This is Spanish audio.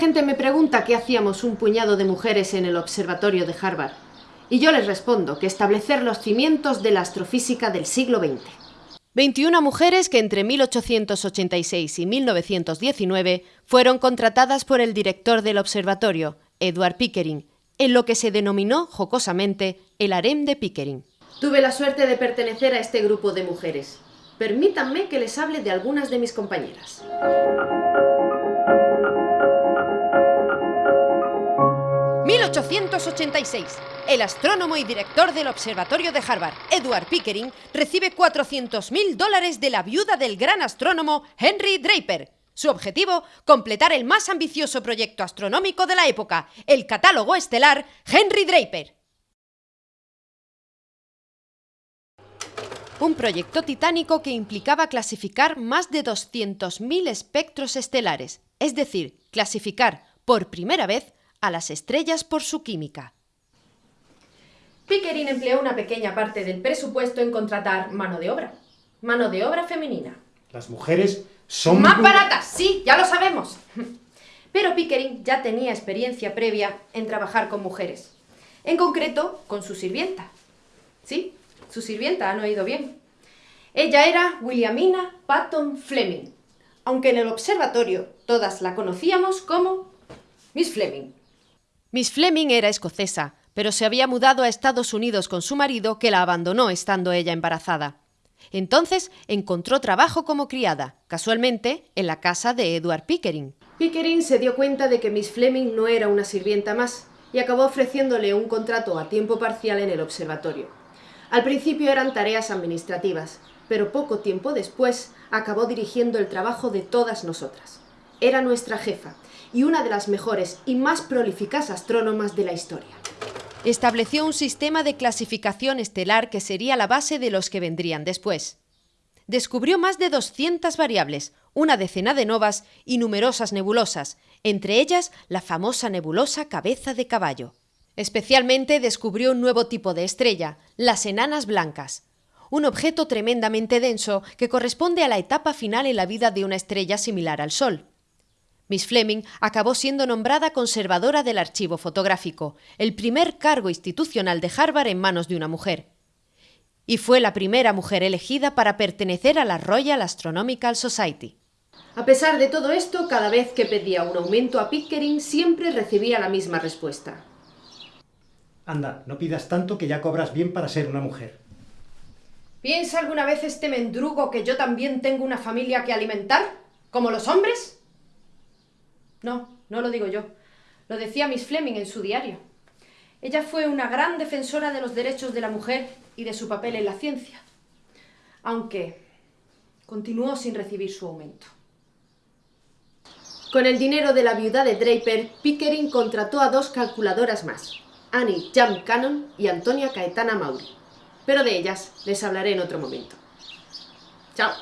gente me pregunta qué hacíamos un puñado de mujeres en el observatorio de Harvard. Y yo les respondo que establecer los cimientos de la astrofísica del siglo XX. 21 mujeres que entre 1886 y 1919 fueron contratadas por el director del observatorio, Edward Pickering, en lo que se denominó jocosamente el harem de Pickering. Tuve la suerte de pertenecer a este grupo de mujeres. Permítanme que les hable de algunas de mis compañeras. ...1886... El astrónomo y director del Observatorio de Harvard, Edward Pickering, recibe 400.000 dólares de la viuda del gran astrónomo Henry Draper. Su objetivo, completar el más ambicioso proyecto astronómico de la época, el catálogo estelar Henry Draper. Un proyecto titánico que implicaba clasificar más de 200.000 espectros estelares, es decir, clasificar por primera vez a las estrellas por su química. Pickering empleó una pequeña parte del presupuesto en contratar mano de obra. Mano de obra femenina. Las mujeres son... ¡Más baratas! Sí, ya lo sabemos. Pero Pickering ya tenía experiencia previa en trabajar con mujeres. En concreto, con su sirvienta. Sí, su sirvienta, han oído bien. Ella era Williamina Patton Fleming, aunque en el observatorio todas la conocíamos como Miss Fleming. Miss Fleming era escocesa, pero se había mudado a Estados Unidos con su marido que la abandonó estando ella embarazada. Entonces encontró trabajo como criada, casualmente en la casa de Edward Pickering. Pickering se dio cuenta de que Miss Fleming no era una sirvienta más y acabó ofreciéndole un contrato a tiempo parcial en el observatorio. Al principio eran tareas administrativas, pero poco tiempo después acabó dirigiendo el trabajo de todas nosotras. Era nuestra jefa y una de las mejores y más prolíficas astrónomas de la historia estableció un sistema de clasificación estelar que sería la base de los que vendrían después. Descubrió más de 200 variables, una decena de novas y numerosas nebulosas, entre ellas la famosa nebulosa cabeza de caballo. Especialmente descubrió un nuevo tipo de estrella, las enanas blancas, un objeto tremendamente denso que corresponde a la etapa final en la vida de una estrella similar al Sol. Miss Fleming acabó siendo nombrada conservadora del archivo fotográfico, el primer cargo institucional de Harvard en manos de una mujer. Y fue la primera mujer elegida para pertenecer a la Royal Astronomical Society. A pesar de todo esto, cada vez que pedía un aumento a Pickering siempre recibía la misma respuesta. Anda, no pidas tanto que ya cobras bien para ser una mujer. ¿Piensa alguna vez este mendrugo que yo también tengo una familia que alimentar? ¿Como los hombres? No, no lo digo yo. Lo decía Miss Fleming en su diario. Ella fue una gran defensora de los derechos de la mujer y de su papel en la ciencia, aunque continuó sin recibir su aumento. Con el dinero de la viuda de Draper, Pickering contrató a dos calculadoras más, Annie Jam Cannon y Antonia Caetana Mauri. Pero de ellas les hablaré en otro momento. ¡Chao!